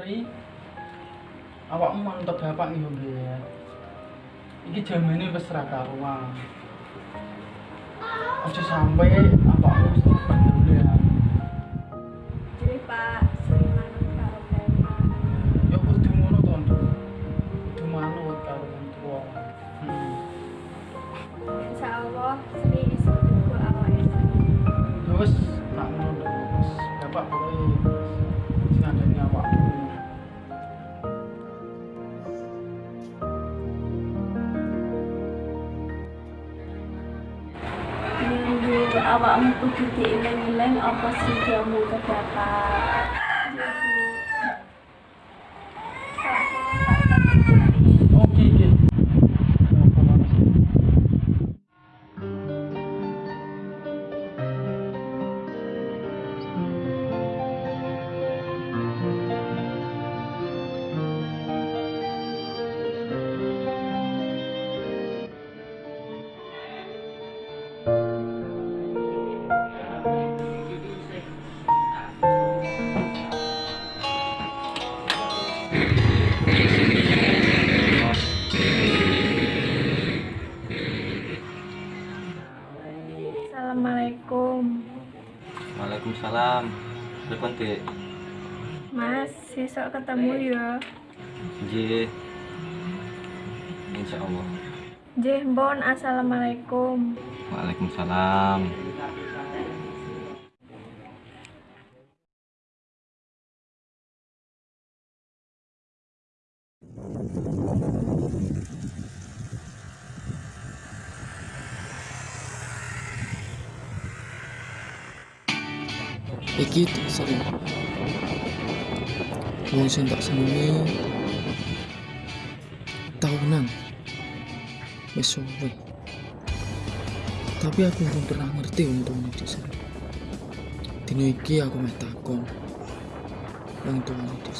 Ri. Awakmu mantep bapak nih ya. Iki jamane wis ra karuan. Aja sampe awakmu awakmu kudu diileng-ileng apa sih jamu ke Telepon Dek. Mas, besok ketemu ya. Nggih. Insya Allah. Jeh, Bon, Assalamualaikum. Waalaikumsalam. Iki sering. Wong tak senengi tahunan. Suwe. Tapi aku belum pernah ngerti untuk di sana. Dino iki aku meh takon. Wong tuane di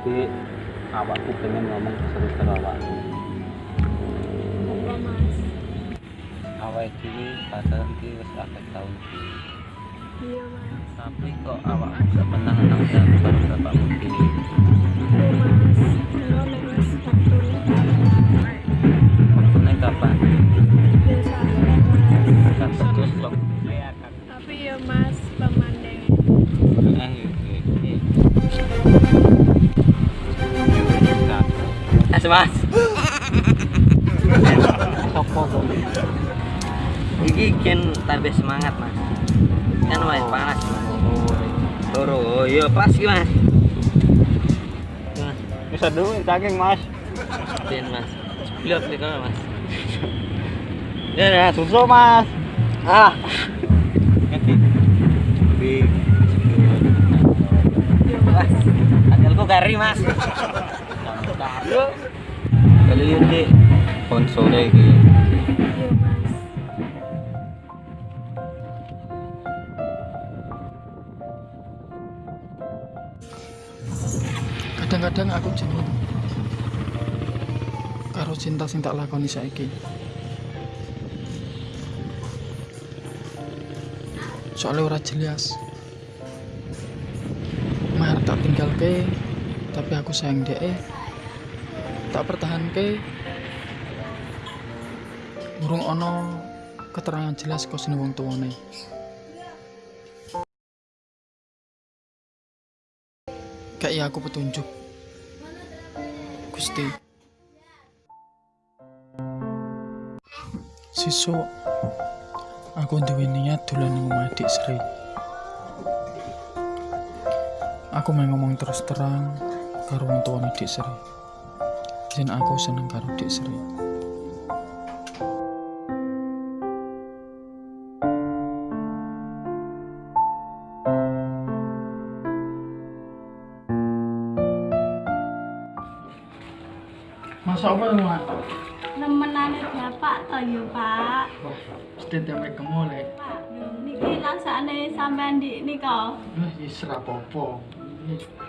Dek, awakku pengen ngomong serius karo Awake dhewe pacaran iki wis akeh taun iki. Iya, Mas. Tapi kok awakmu gak pernah nang karo bapakmu dhewe. Iya, Maksudnya kapan? Kan terus kok. Tapi ya Mas, pemandang Eh, eh, eh. Mas, mas. Apa kok? Iki gen tambah semangat, Mas. Kan wis panas, Mas. Toro, oh iya pas iki, Mas. Mas, Bisa duit saking Mas. ben, Mas. Blok nih kalau, Mas. Ya, ya, susu Mas. Ah. Di Mas, anjalku kari, Mas. Yo. Kali ini konsole iki. Kadang-kadang aku jenuh karo cinta sing tak lakoni saiki. Soalnya ora jelas. Mahar tak tinggal ke tapi aku sayang dia tak pertahan ke burung ono keterangan jelas kau sini wong tuane. Kayak aku petunjuk Gusti. Siso aku duwe niat dolan nang omah Dik Sri. Aku mau ngomong terus terang karo wong tuane Dik Sri. Jen aku seneng karo Dik Sri Apa ya? Nemenane bapak to ya, Pak. Mesti. Pak, niki sampean di nika. Wis wis ra apa-apa.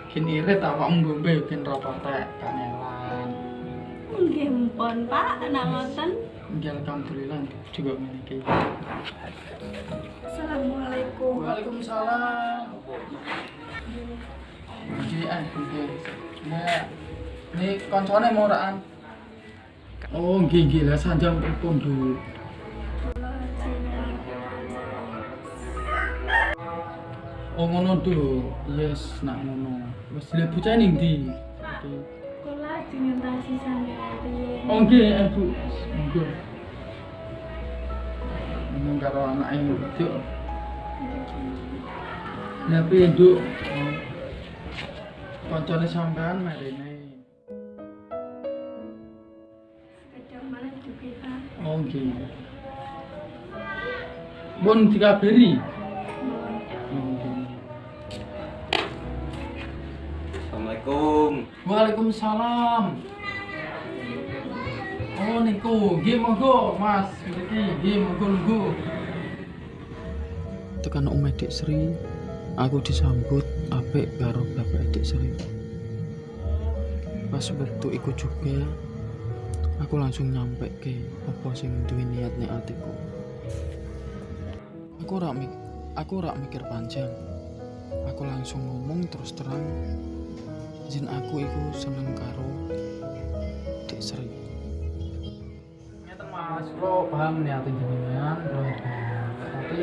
Kin irit awakmu ngombe ra patek kanelan. Nggih mpun, Pak, nek ngoten. Nggih, alhamdulillah juga memiliki. Assalamualaikum. Waalaikumsalam. Jadi eh nggih. Nah, ini koncone muraan. Oh, nggih nggih lah sanjang Bu? Oh ngono tuh, yes nak ngono. Wes lha bocah ning ndi? Kula dinyentasi sampeyan. Oh nggih, eh, Bu. Nggih. Ngomong karo anak yang wedok. Lah piye, Nduk? Oh. Koncone sampean marine. Oh nggih. Mun dikabari. Assalamualaikum. Waalaikumsalam. Oh niku, nggih monggo Mas, mriki nggih monggo lungguh. Tekan Om Edik Sri, aku disambut apik karo Bapak Edik Sri. Pas waktu iku juga, aku langsung nyampe ke apa sing duwe niat ning atiku. Aku rak mik aku rak mikir panjang. Aku langsung ngomong terus terang Jin aku iku seneng karo Dek. Ngeten Mas, kula paham niat jenengan, kula paham. Tapi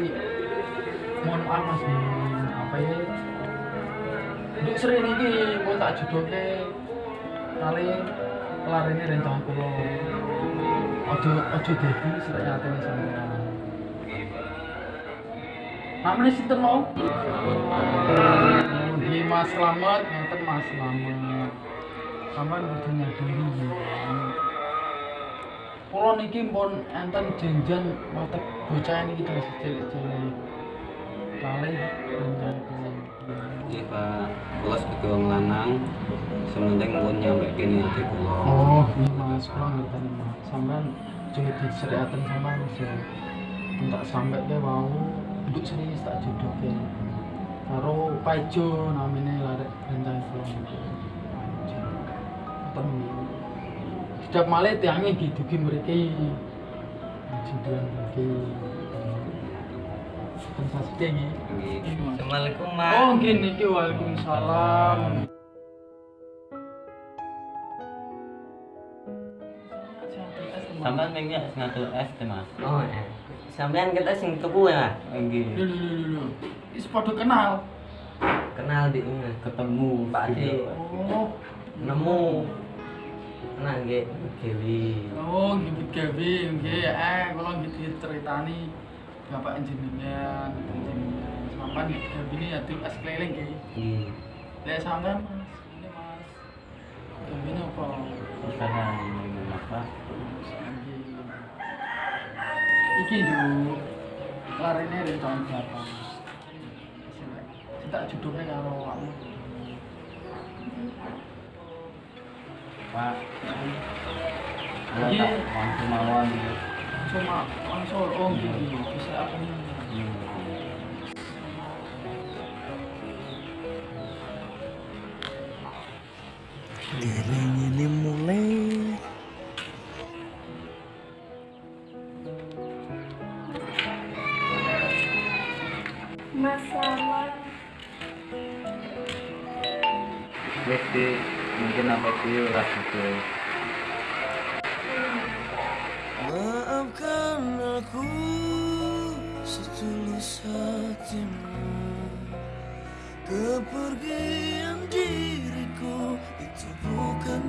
mohon maaf Mas, apa ya? Dek Sri niki mau tak jodohke kali larene rencana kula. Ojo ojo dadi srek atene sampeyan. Namanya sinten mau? Nggih Mas Slamet, ngeten Mas Slamet. Sampeyan kudu nyadari ya. Niki pun enten janjian watek bocah niki terus cilik-cilik. Kali kula. Iya Pak, kula sebagai wong lanang sementing pun nyampe kene ati kula. Oh, iya Mas, kula ngerti Mas. Sampeyan juga diseriaten sama Mas ya. Entak sampai ke mau untuk serius tak jodoh ke. Karo Paijo namanya larek rencana kula niku. Setiap malam tiangnya gitu ki mriki. Jiduan mriki. Sensasi kayak gini. Nggih. Assalamualaikum Mas. Oh, gini ki Waalaikumsalam. Sampeyan mengnya ngatur es teh Mas. Oh, eh. Sampeyan kita sing tuku ya, Mas? Nggih. Lho lho lho. Wis padha kenal. Kenal di ketemu Pak Ade. Oh. Nemu. Nah, nggih, Dewi. Oh, gitu gawe nggih eh kula gitu ceritani Bapak jenengan, jenengan. Sampan gawe ini ya es keliling nggih. Nggih. Lek sampean Mas, ini Mas. Ini apa? Sekarang apa? Nggih. Iki dulu. Larene rencana berapa? Kita judulnya karo awakmu. Pak. Iya. Iya. Langsung langsung oh gitu. Bisa apa nih? Dereng ini mulai Mas Slamet. Wes di mungkin apa sih gitu. Aku setulus hatimu. Kepergian diriku itu bukan